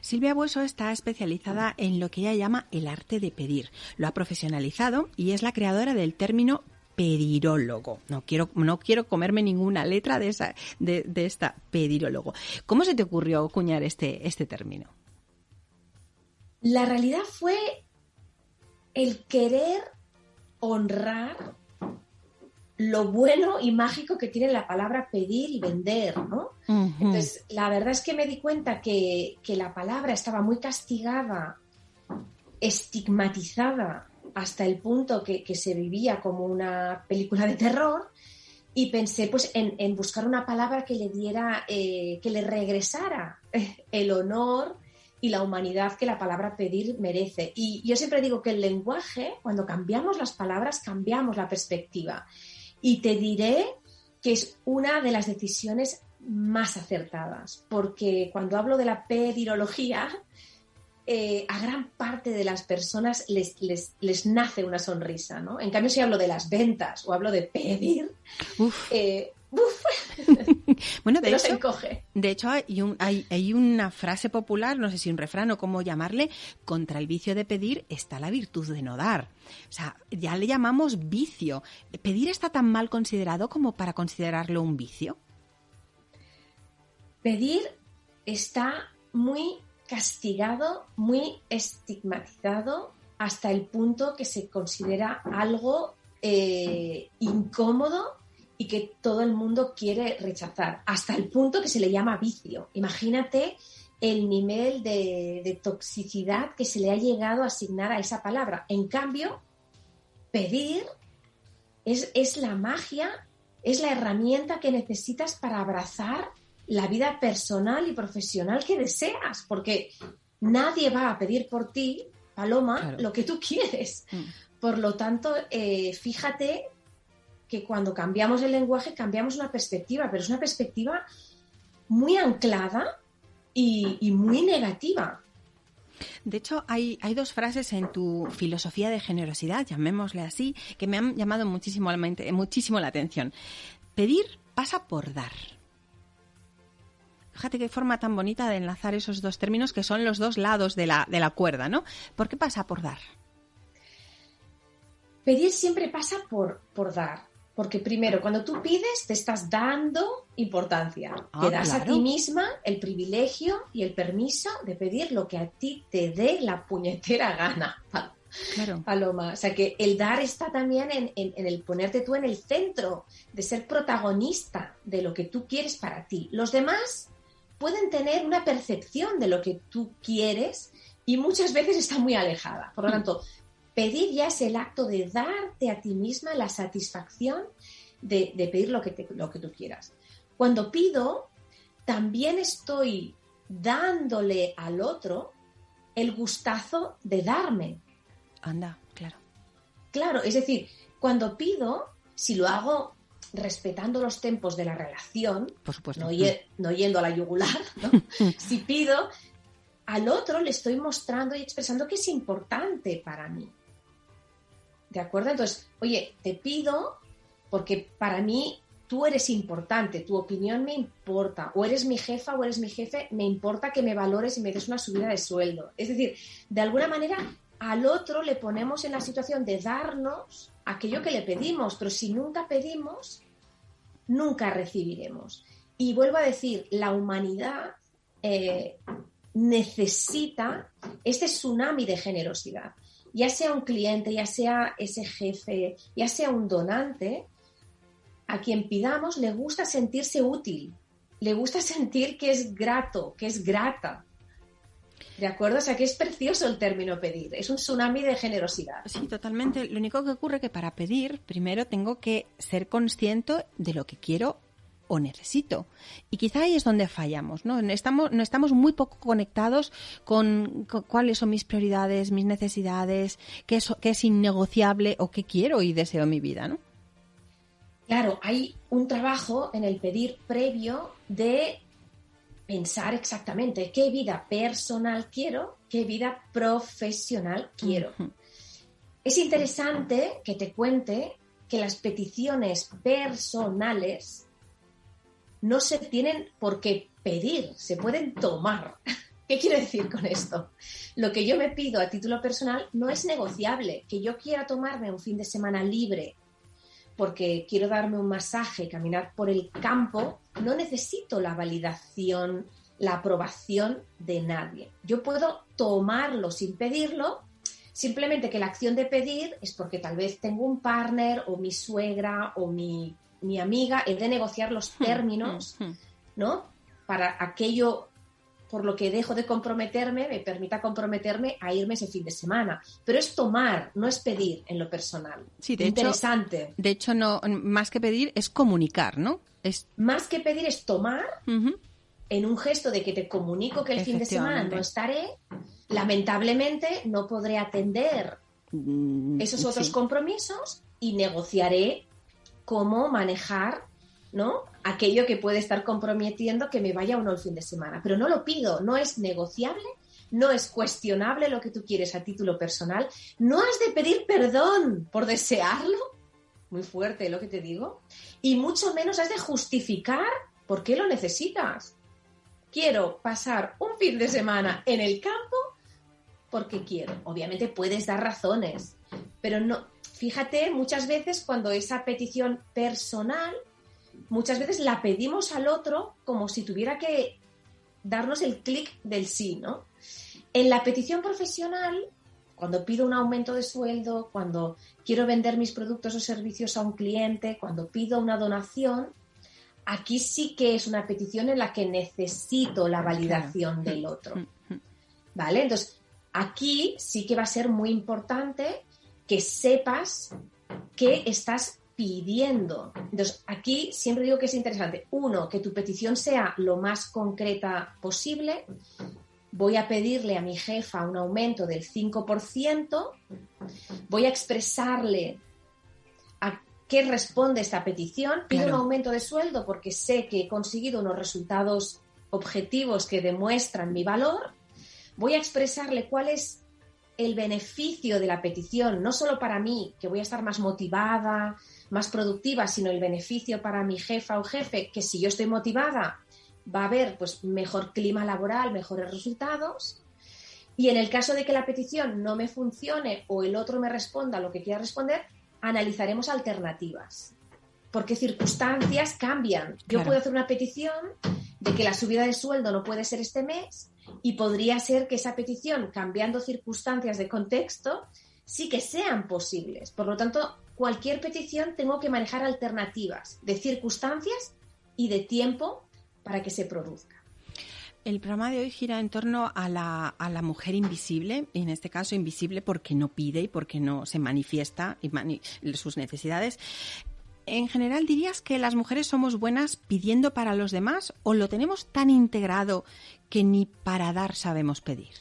Silvia Bueso está especializada en lo que ella llama el arte de pedir. Lo ha profesionalizado y es la creadora del término pedirólogo. No quiero, no quiero comerme ninguna letra de, esa, de, de esta pedirólogo. ¿Cómo se te ocurrió acuñar este, este término? La realidad fue el querer honrar lo bueno y mágico que tiene la palabra pedir y vender, ¿no? Entonces, la verdad es que me di cuenta que, que la palabra estaba muy castigada, estigmatizada hasta el punto que, que, se vivía como una película de terror y pensé pues en, en buscar una palabra que le diera, eh, que le regresara el honor y la humanidad que la palabra pedir merece. Y yo siempre digo que el lenguaje, cuando cambiamos las palabras, cambiamos la perspectiva. Y te diré que es una de las decisiones más acertadas, porque cuando hablo de la pedirología, eh, a gran parte de las personas les, les, nace una sonrisa, ¿no? En cambio, si hablo de las ventas o hablo de pedir, eh, bueno, de hecho, de hecho hay, hay, una frase popular, no sé si un refrán o cómo llamarle, contra el vicio de pedir está la virtud de no dar. O sea, ya le llamamos vicio. ¿Pedir está tan mal considerado como para considerarlo un vicio? Pedir está muy castigado, muy estigmatizado hasta el punto que se considera algo eh, incómodo y que todo el mundo quiere rechazar, hasta el punto que se le llama vicio. Imagínate el nivel de, toxicidad que se le ha llegado a asignar a esa palabra. En cambio, pedir es, es la magia, es la herramienta que necesitas para abrazar la vida personal y profesional que deseas, porque nadie va a pedir por ti, Paloma, lo que tú quieres. Mm. Por lo tanto, eh, fíjate que cuando cambiamos el lenguaje cambiamos una perspectiva, pero es una perspectiva muy anclada y, muy negativa. De hecho, hay, hay, dos frases en tu filosofía de generosidad, llamémosle así, que me han llamado muchísimo, muchísimo la atención. Pedir pasa por dar. Fíjate qué forma tan bonita de enlazar esos dos términos que son los dos lados de la, de la cuerda, ¿no? ¿Por qué pasa por dar? Pedir siempre pasa por, por dar. Porque primero, cuando tú pides, te estás dando importancia. Ah, te das a ti misma el privilegio y el permiso de pedir lo que a ti te dé la puñetera gana. Claro. Paloma. O sea que el dar está también en, en, el ponerte tú en el centro, de ser protagonista de lo que tú quieres para ti. Los demás pueden tener una percepción de lo que tú quieres y muchas veces está muy alejada. Por lo mm. tanto, Pedir ya es el acto de darte a ti misma la satisfacción de, pedir lo que, lo que tú quieras. Cuando pido, también estoy dándole al otro el gustazo de darme. Anda, claro. Claro, es decir, cuando pido, si lo hago respetando los tiempos de la relación, Por supuesto. No, yendo a la yugular, si pido, al otro le estoy mostrando y expresando que es importante para mí. ¿De acuerdo? Entonces, oye, te pido, porque para mí tú eres importante, tu opinión me importa, o eres mi jefa o eres mi jefe, me importa que me valores y me des una subida de sueldo. Es decir, de alguna manera al otro le ponemos en la situación de darnos aquello que le pedimos, pero si nunca pedimos, nunca recibiremos. Y vuelvo a decir, la humanidad eh, necesita este tsunami de generosidad ya sea un cliente, ya sea ese jefe, ya sea un donante, a quien pidamos le gusta sentirse útil, le gusta sentir que es grato, que es grata. ¿De acuerdo? O sea que es precioso el término pedir, es un tsunami de generosidad. Sí, totalmente. Lo único que ocurre es que para pedir, primero tengo que ser consciente de lo que quiero o necesito. Y quizá ahí es donde fallamos, ¿no? Estamos, no estamos muy poco conectados con, cuáles son mis prioridades, mis necesidades, qué es, qué es innegociable o qué quiero y deseo en mi vida, ¿no? Claro, hay un trabajo en el pedir previo de pensar exactamente qué vida personal quiero, qué vida profesional quiero. Es interesante que te cuente que las peticiones personales no se tienen por qué pedir, se pueden tomar. ¿Qué quiero decir con esto? Lo que yo me pido a título personal no es negociable. Que yo quiera tomarme un fin de semana libre porque quiero darme un masaje, caminar por el campo, no necesito la validación, la aprobación de nadie. Yo puedo tomarlo sin pedirlo, simplemente que la acción de pedir es porque tal vez tengo un partner o mi suegra o mi mi amiga, he de negociar los hmm, términos, hmm, hmm. ¿no? para aquello por lo que dejo de comprometerme, me permita comprometerme a irme ese fin de semana. Pero es tomar, no es pedir en lo personal. Sí, de Interesante. Hecho, de hecho, no, más que pedir es comunicar, ¿no? Es... Más que pedir es tomar en un gesto de que te comunico que el fin de semana no estaré. Lamentablemente no podré atender mm, esos otros compromisos y negociaré cómo manejar ¿no? Aquello que puede estar comprometiendo que me vaya o no el fin de semana. Pero no lo pido, no es negociable, no es cuestionable lo que tú quieres a título personal, no has de pedir perdón por desearlo, muy fuerte lo que te digo, y mucho menos has de justificar por qué lo necesitas. Quiero pasar un fin de semana en el campo porque quiero. Obviamente puedes dar razones, pero no, fíjate muchas veces cuando esa petición personal muchas veces la pedimos al otro como si tuviera que darnos el clic del sí, ¿no? En la petición profesional, cuando pido un aumento de sueldo, cuando quiero vender mis productos o servicios a un cliente, cuando pido una donación, aquí sí que es una petición en la que necesito la validación del otro. Mm, mm. ¿Vale? Entonces, aquí sí que va a ser muy importante que sepas que estás pidiendo. Entonces, aquí siempre digo que es interesante. Uno, que tu petición sea lo más concreta posible. Voy a pedirle a mi jefa un aumento del 5%. Voy a expresarle a qué responde esta petición. Pido un aumento de sueldo porque sé que he conseguido unos resultados objetivos que demuestran mi valor. Voy a expresarle cuál es el beneficio de la petición, no solo para mí, que voy a estar más motivada, más productiva, sino el beneficio para mi jefa o jefe, que si yo estoy motivada, va a haber pues mejor clima laboral, mejores resultados. Y en el caso de que la petición no me funcione o el otro me responda lo que quiera responder, analizaremos alternativas. Porque circunstancias cambian. Yo puedo hacer una petición de que la subida de sueldo no puede ser este mes y podría ser que esa petición, cambiando circunstancias de contexto, sí que sean posibles. Por lo tanto, cualquier petición tengo que manejar alternativas de circunstancias y de tiempo para que se produzca. El programa de hoy gira en torno a la, a la mujer invisible, y en este caso invisible porque no pide y porque no se manifiesta sus necesidades. En general, ¿dirías que las mujeres somos buenas pidiendo para los demás o lo tenemos tan integrado que ni para dar sabemos pedir?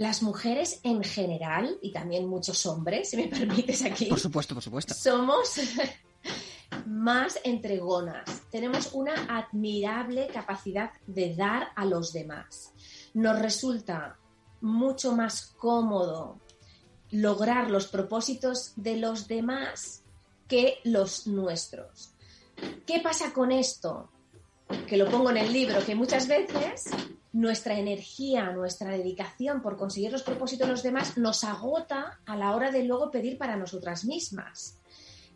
las mujeres en general, y también muchos hombres, si me permites aquí. Por supuesto, por supuesto. Somos más entregonas. Tenemos una admirable capacidad de dar a los demás. Nos resulta mucho más cómodo lograr los propósitos de los demás que los nuestros. ¿Qué pasa con esto? Que lo pongo en el libro, que muchas veces nuestra energía, nuestra dedicación por conseguir los propósitos de los demás nos agota a la hora de luego pedir para nosotras mismas.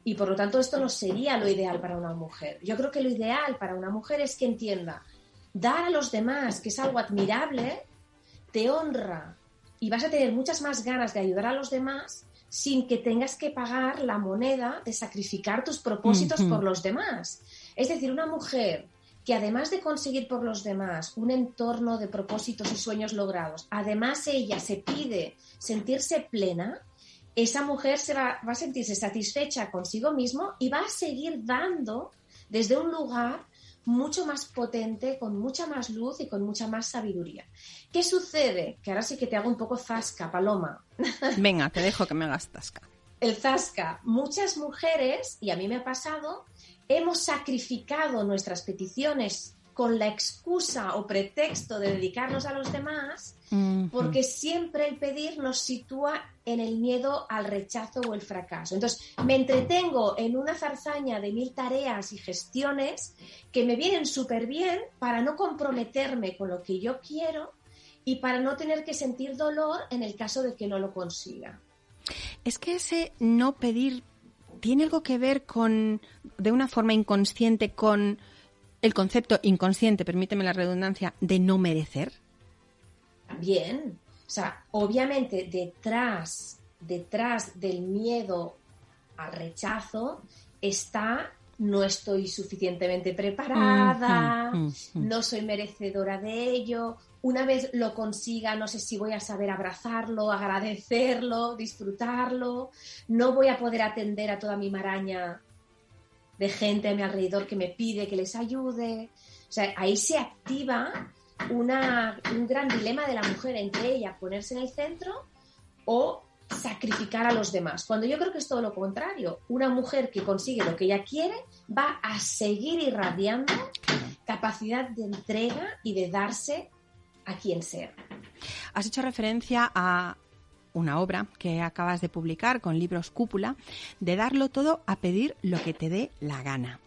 Y por lo tanto esto no sería lo ideal para una mujer. Yo creo que lo ideal para una mujer es que entienda, dar a los demás, que es algo admirable, te honra y vas a tener muchas más ganas de ayudar a los demás sin que tengas que pagar la moneda de sacrificar tus propósitos por los demás. Es decir, una mujer que además de conseguir por los demás un entorno de propósitos y sueños logrados, además ella se pide sentirse plena, esa mujer se va, va a sentirse satisfecha consigo mismo y va a seguir dando desde un lugar mucho más potente, con mucha más luz y con mucha más sabiduría. ¿Qué sucede? Que ahora sí que te hago un poco zasca, Paloma. Venga, te dejo que me hagas zasca. El zasca. Muchas mujeres, y a mí me ha pasado, hemos sacrificado nuestras peticiones con la excusa o pretexto de dedicarnos a los demás, porque siempre el pedir nos sitúa en el miedo al rechazo o el fracaso. Entonces, me entretengo en una zarzaña de mil tareas y gestiones que me vienen súper bien para no comprometerme con lo que yo quiero y para no tener que sentir dolor en el caso de que no lo consiga. Es que ese no pedir tiene algo que ver con, de una forma inconsciente, con el concepto inconsciente, permíteme la redundancia, de no merecer? Bien. O sea, obviamente detrás, detrás del miedo al rechazo está no estoy suficientemente preparada, mm, mm, mm, no soy merecedora de ello. Una vez lo consiga, no sé si voy a saber abrazarlo, agradecerlo, disfrutarlo, no voy a poder atender a toda mi maraña de gente a mi alrededor que me pide que les ayude. O sea, ahí se activa una, un gran dilema de la mujer entre ella ponerse en el centro o sacrificar a los demás. Cuando yo creo que es todo lo contrario. Una mujer que consigue lo que ella quiere va a seguir irradiando capacidad de entrega y de darse a quien sea. Has hecho referencia a una obra que acabas de publicar con libros cúpula, de darlo todo a pedir lo que te dé la gana.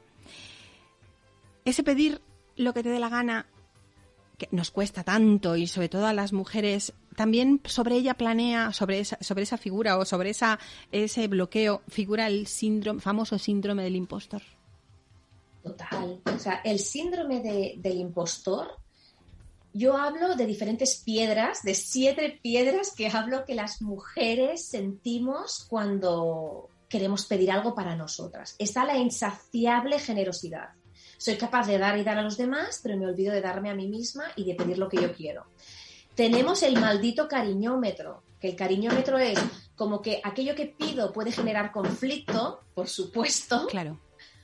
Ese pedir lo que te dé la gana que nos cuesta tanto y sobre todo a las mujeres también sobre ella planea sobre esa, sobre esa figura o sobre esa, ese bloqueo figura el síndrome famoso síndrome del impostor total o sea el síndrome del impostor yo hablo de diferentes piedras, de siete piedras que hablo que las mujeres sentimos cuando queremos pedir algo para nosotras. Está la insaciable generosidad. Soy capaz de dar y dar a los demás, pero me olvido de darme a mí misma y de pedir lo que yo quiero. Tenemos el maldito cariñómetro, que el cariñómetro es como que aquello que pido puede generar conflicto, por supuesto. Claro.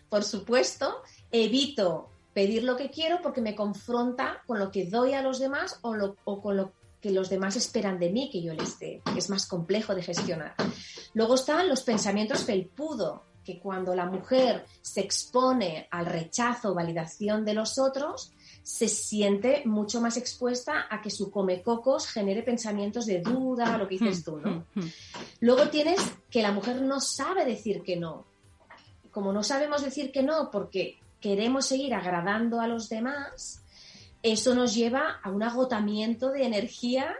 Por supuesto, evito pedir lo que quiero porque me confronta con lo que doy a los demás o, con lo que los demás esperan de mí que yo les dé. Es más complejo de gestionar. Luego están los pensamientos felpudo, que cuando la mujer se expone al rechazo o validación de los otros, se siente mucho más expuesta a que su comecocos genere pensamientos de duda, lo que dices hmm, tú, ¿no? Hmm, hmm. Luego tienes que la mujer no sabe decir que no. Como no sabemos decir que no porque queremos seguir agradando a los demás, eso nos lleva a un agotamiento de energía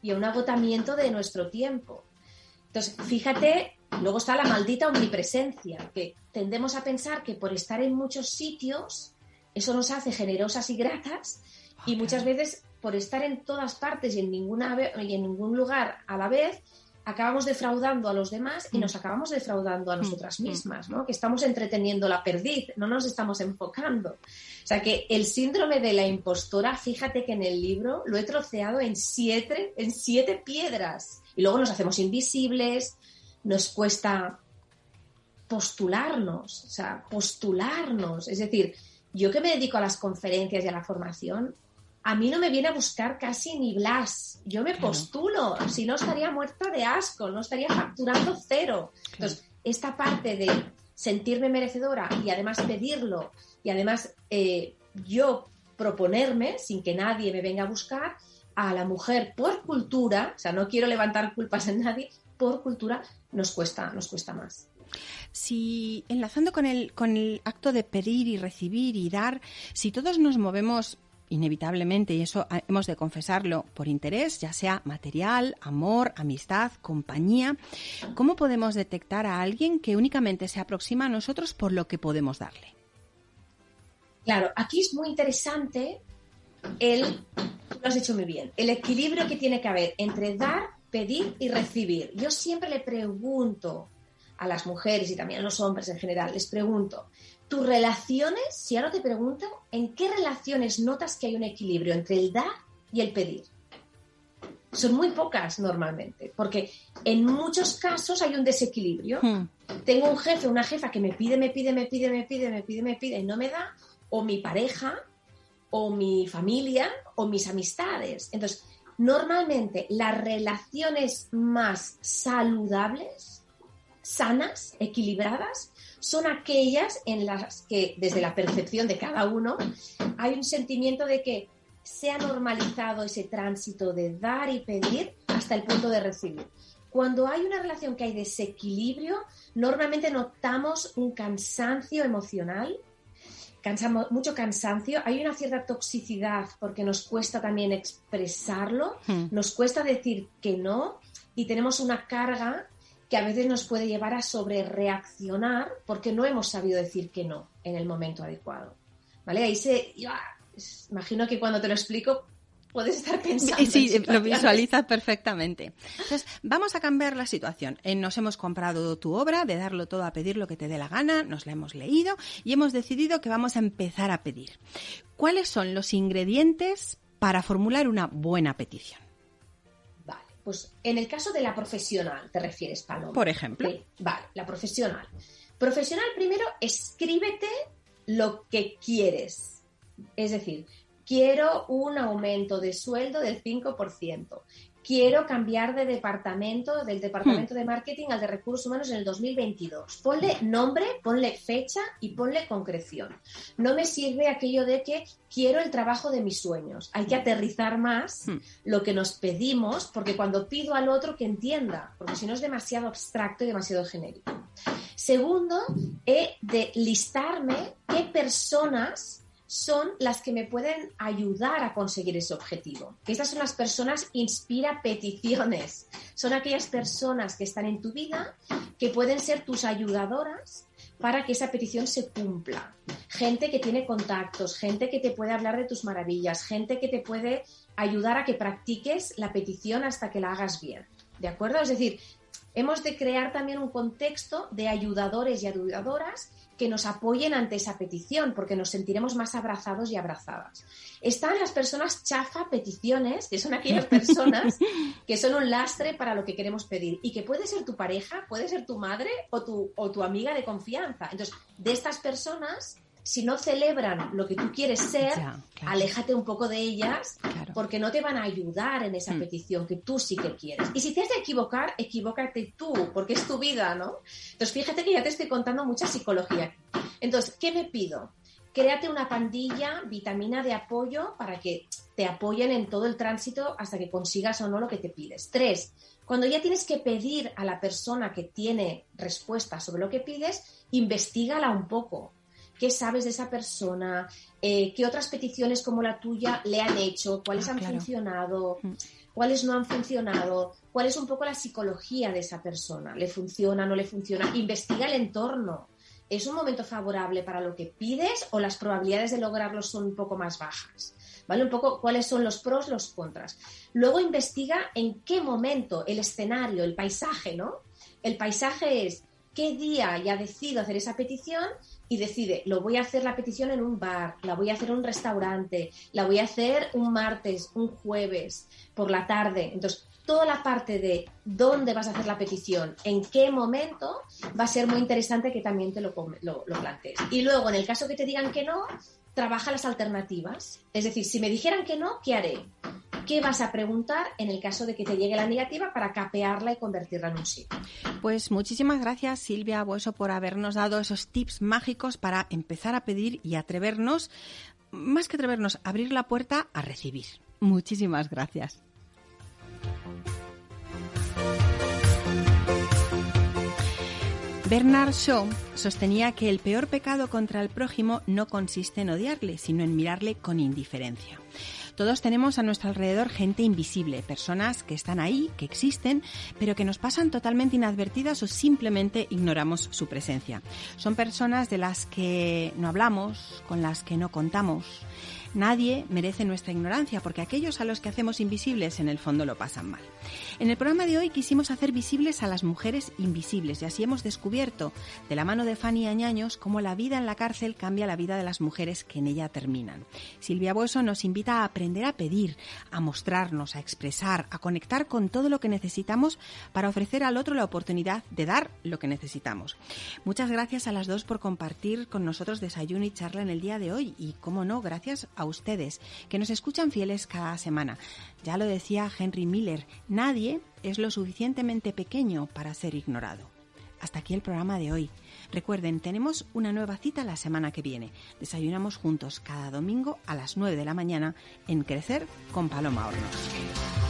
y a un agotamiento de nuestro tiempo. Entonces, fíjate, luego está la maldita omnipresencia, que tendemos a pensar que por estar en muchos sitios, eso nos hace generosas y gratas, y muchas veces por estar en todas partes y en, ninguna, y en ningún lugar a la vez, acabamos defraudando a los demás y mm. nos acabamos defraudando a mm, nosotras mm. mismas, ¿no? Que estamos entreteniendo la perdiz, no nos estamos enfocando. O sea que el síndrome de la impostora, fíjate que en el libro lo he troceado en siete, en siete piedras. Y luego nos hacemos invisibles, nos cuesta postularnos, o sea, postularnos. Es decir, yo que me dedico a las conferencias y a la formación, a mí no me viene a buscar casi ni Blas. Yo me postulo, si no estaría muerta de asco, no estaría facturando cero. Entonces, esta parte de sentirme merecedora y además pedirlo y además eh, yo proponerme, sin que nadie me venga a buscar, a la mujer por cultura, o sea, no quiero levantar culpas en nadie, por cultura nos cuesta, nos cuesta más. Si enlazando con el, con el acto de pedir y recibir y dar, si todos nos movemos inevitablemente, y eso hemos de confesarlo, por interés, ya sea material, amor, amistad, compañía, ¿cómo podemos detectar a alguien que únicamente se aproxima a nosotros por lo que podemos darle? Claro, aquí es muy interesante el, lo has dicho muy bien, el equilibrio que tiene que haber entre dar, pedir y recibir. Yo siempre le pregunto a las mujeres y también a los hombres en general, les pregunto, tus relaciones, si ahora te pregunto, ¿en qué relaciones notas que hay un equilibrio entre el dar y el pedir? Son muy pocas normalmente, porque en muchos casos hay un desequilibrio. Hmm. Tengo un jefe, una jefa que me pide, me pide, me pide, me pide, me pide, me pide y no me da, o mi pareja, o mi familia, o mis amistades. Entonces, normalmente las relaciones más saludables, sanas, equilibradas, son aquellas en las que, desde la percepción de cada uno, hay un sentimiento de que se ha normalizado ese tránsito de dar y pedir hasta el punto de recibir. Cuando hay una relación que hay desequilibrio, normalmente notamos un cansancio emocional, cansamos, mucho cansancio, hay una cierta toxicidad porque nos cuesta también expresarlo, hmm. nos cuesta decir que no y tenemos una carga que a veces nos puede llevar a sobre reaccionar porque no hemos sabido decir que no en el momento adecuado. ¿Vale? Ahí se. imagino que cuando te lo explico puedes estar pensando. Sí, lo visualizas perfectamente. Entonces, vamos a cambiar la situación. Eh, nos hemos comprado tu obra, de darlo todo a pedir lo que te dé la gana, nos la hemos leído y hemos decidido que vamos a empezar a pedir. ¿Cuáles son los ingredientes para formular una buena petición? Pues en el caso de la profesional, ¿te refieres, Paloma? Por ejemplo. vale, la profesional. Profesional, primero, escríbete lo que quieres. Es decir, quiero un aumento de sueldo del 5%, quiero cambiar de departamento, del departamento hmm. de marketing al de recursos humanos en el 2022. Ponle nombre, ponle fecha y ponle concreción. No me sirve aquello de que quiero el trabajo de mis sueños. Hay que aterrizar más hmm. lo que nos pedimos, porque cuando pido al otro que entienda, porque si no es demasiado abstracto y demasiado genérico. Segundo, he de listarme qué personas son las que me pueden ayudar a conseguir ese objetivo. Esas son las personas inspira peticiones. Son aquellas personas que están en tu vida que pueden ser tus ayudadoras para que esa petición se cumpla. Gente que tiene contactos, gente que te puede hablar de tus maravillas, gente que te puede ayudar a que practiques la petición hasta que la hagas bien. ¿De acuerdo? Es decir, hemos de crear también un contexto de ayudadores y ayudadoras que nos apoyen ante esa petición, porque nos sentiremos más abrazados y abrazadas. Están las personas chafa peticiones, que son aquellas personas que son un lastre para lo que queremos pedir y que puede ser tu pareja, puede ser tu madre o tu, o tu amiga de confianza. Entonces, de estas personas si no celebran lo que tú quieres ser, aléjate un poco de ellas porque no te van a ayudar en esa mm. petición que tú sí que quieres. Y si te has de equivocar, equivócate tú, porque es tu vida, ¿no? Entonces, fíjate que ya te estoy contando mucha psicología. Entonces, ¿qué me pido? Créate una pandilla, vitamina de apoyo para que te apoyen en todo el tránsito hasta que consigas o no lo que te pides. Tres, cuando ya tienes que pedir a la persona que tiene respuesta sobre lo que pides, investigala un poco qué sabes de esa persona, eh, qué otras peticiones como la tuya le han hecho, cuáles ah, han funcionado, mm. cuáles no han funcionado, cuál es un poco la psicología de esa persona, le funciona, no le funciona, investiga el entorno. ¿Es un momento favorable para lo que pides o las probabilidades de lograrlo son un poco más bajas? ¿Vale? Un poco cuáles son los pros, los contras. Luego investiga en qué momento, el escenario, el paisaje, ¿no? El paisaje es qué día ya decido hacer esa petición y decide, lo voy a hacer la petición en un bar, la voy a hacer en un restaurante, la voy a hacer un martes, un jueves, por la tarde. Entonces, toda la parte de dónde vas a hacer la petición, en qué momento, va a ser muy interesante que también te lo, lo, plantees. Y luego, en el caso que te digan que no, trabaja las alternativas. Es decir, si me dijeran que no, ¿qué haré? ¿Qué vas a preguntar en el caso de que te llegue la negativa para capearla y convertirla en un sí? Pues muchísimas gracias Silvia Bueso por habernos dado esos tips mágicos para empezar a pedir y atrevernos, más que atrevernos, abrir la puerta a recibir. Muchísimas gracias. Bernard Shaw sostenía que el peor pecado contra el prójimo no consiste en odiarle, sino en mirarle con indiferencia. Todos tenemos a nuestro alrededor gente invisible, personas que están ahí, que existen, pero que nos pasan totalmente inadvertidas o simplemente ignoramos su presencia. Son personas de las que no hablamos, con las que no contamos, Nadie merece nuestra ignorancia porque aquellos a los que hacemos invisibles en el fondo lo pasan mal. En el programa de hoy quisimos hacer visibles a las mujeres invisibles y así hemos descubierto de la mano de Fanny Añaños cómo la vida en la cárcel cambia la vida de las mujeres que en ella terminan. Silvia Bueso nos invita a aprender a pedir, a mostrarnos, a expresar, a conectar con todo lo que necesitamos para ofrecer al otro la oportunidad de dar lo que necesitamos. Muchas gracias a las dos por compartir con nosotros desayuno y charla en el día de hoy y, como no, gracias a ustedes, que nos escuchan fieles cada semana. Ya lo decía Henry Miller, nadie es lo suficientemente pequeño para ser ignorado. Hasta aquí el programa de hoy. Recuerden, tenemos una nueva cita la semana que viene. Desayunamos juntos cada domingo a las 9 de la mañana en Crecer con Paloma Hornos.